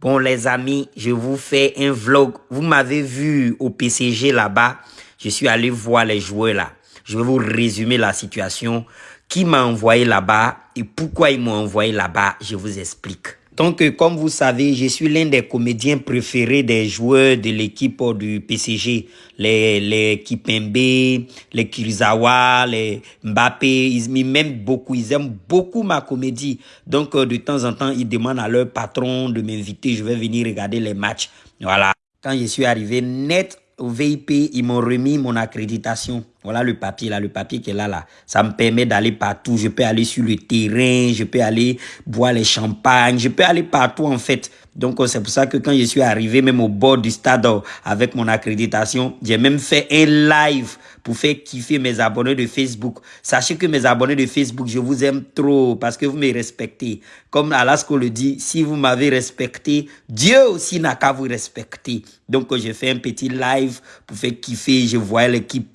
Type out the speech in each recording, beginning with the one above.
Bon les amis, je vous fais un vlog. Vous m'avez vu au PCG là-bas. Je suis allé voir les joueurs là. Je vais vous résumer la situation. Qui m'a envoyé là-bas et pourquoi ils m'ont envoyé là-bas, je vous explique. Donc, comme vous savez, je suis l'un des comédiens préférés des joueurs de l'équipe du PCG. Les, les Kipembe, les Kirizawa, les Mbappé, ils m'aiment beaucoup, ils aiment beaucoup ma comédie. Donc, euh, de temps en temps, ils demandent à leur patron de m'inviter, je vais venir regarder les matchs. Voilà. Quand je suis arrivé net au VIP, ils m'ont remis mon accréditation. Voilà le papier là, le papier qui est là là. Ça me permet d'aller partout. Je peux aller sur le terrain, je peux aller boire les champagnes, je peux aller partout en fait. Donc c'est pour ça que quand je suis arrivé même au bord du stade avec mon accréditation, j'ai même fait un live pour faire kiffer mes abonnés de Facebook. Sachez que mes abonnés de Facebook, je vous aime trop parce que vous me respectez. Comme Alasko le dit, si vous m'avez respecté, Dieu aussi n'a qu'à vous respecter. Donc j'ai fait un petit live pour faire kiffer. Je voyais l'équipe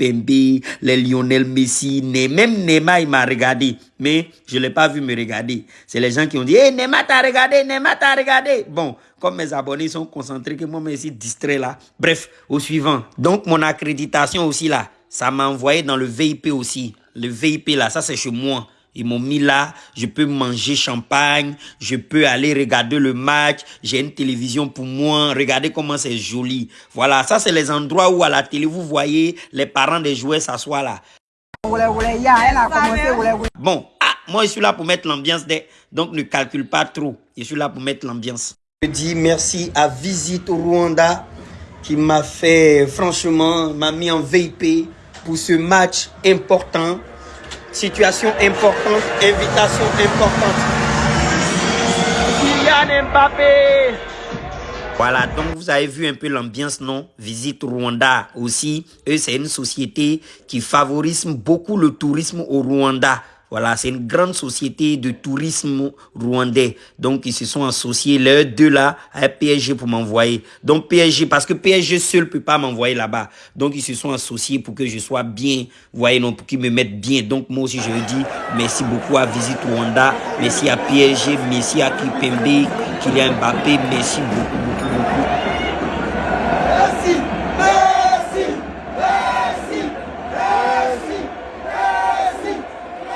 Les Lionel Messi, même Neymar il m'a regardé. Mais je ne l'ai pas vu me regarder. C'est les gens qui ont dit, hey, Neymar t'a regardé, Neymar t'a regardé. Bon, comme mes abonnés sont concentrés, que moi, je suis distrait là. Bref, au suivant. Donc, mon accréditation aussi là, ça m'a envoyé dans le VIP aussi. Le VIP là, ça c'est chez moi. Ils m'ont mis là, je peux manger champagne, je peux aller regarder le match, j'ai une télévision pour moi, regardez comment c'est joli. Voilà, ça c'est les endroits où à la télé, vous voyez les parents des joueurs s'asseoir là. Bon, ah, moi je suis là pour mettre l'ambiance, donc ne calcule pas trop, je suis là pour mettre l'ambiance. Je dis merci à Visite au Rwanda qui m'a fait, franchement, m'a mis en VIP pour ce match important. Situation importante, invitation importante. Kylian Mbappé. Voilà, donc vous avez vu un peu l'ambiance, non? Visite Rwanda aussi. Eux, c'est une société qui favorise beaucoup le tourisme au Rwanda. Voilà, c'est une grande société de tourisme rwandais. Donc, ils se sont associés, les deux là, à PSG pour m'envoyer. Donc, PSG, parce que PSG seul peut pas m'envoyer là-bas. Donc, ils se sont associés pour que je sois bien, voyez, non, pour qu'ils me mettent bien. Donc, moi aussi, je dis merci beaucoup à Visite Rwanda, merci à PSG, merci à Kipembe, Kylian Mbappé, merci beaucoup.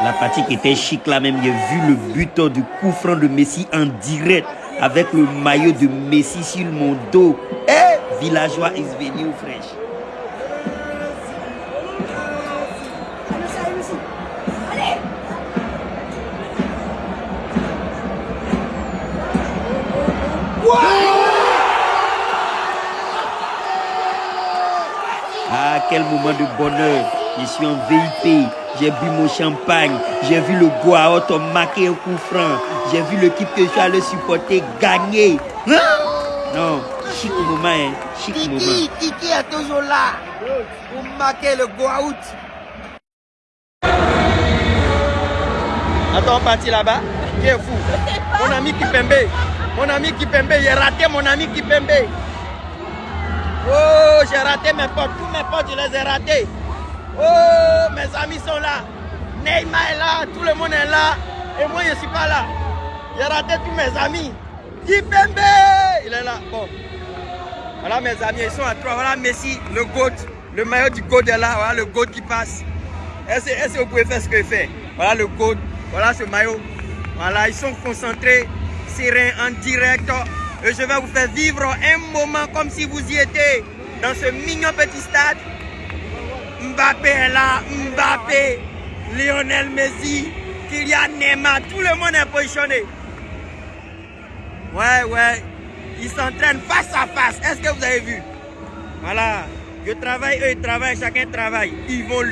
La partie qui était chic là même, j'ai vu le buteur du coup franc de Messi en direct avec le maillot de Messi sur mon dos. Eh, villageois is venu fresh. Ah, quel moment de bonheur. Je suis en VIP. J'ai bu mon champagne. J'ai vu le Goaot marquer un coup franc. J'ai vu l'équipe que je suis allé supporter gagner. Hein? Non, chic moment, hein. Chic Kiki, moment. Kiki est toujours là pour marquer le Goaout. Attends, on partit là-bas. Qui est fou? Mon ami Kipembe. Mon ami Kipembe. J'ai raté mon ami Kipembe. Oh, j'ai raté mes potes. Tous mes potes, je les ai ratés. Oh, mes amis sont là. Neymar est là. Tout le monde est là. Et moi, je ne suis pas là. J'ai raté tous mes amis. Il est là. Bon. Voilà mes amis, ils sont à trois. Voilà Messi, le GOAT. Le maillot du GOAT est là. Voilà le GOAT qui passe. Est-ce est que vous pouvez faire ce qu'il fait Voilà le GOAT. Voilà ce maillot. Voilà, ils sont concentrés, sereins, en direct. Et je vais vous faire vivre un moment comme si vous y étiez dans ce mignon petit stade. Mbappé est là, Mbappé, Lionel Messi, Kylian Neymar, tout le monde est positionné. Ouais, ouais, ils s'entraînent face à face. Est-ce que vous avez vu? Voilà, je travaille, eux ils travaillent, chacun travaille. Ils vont.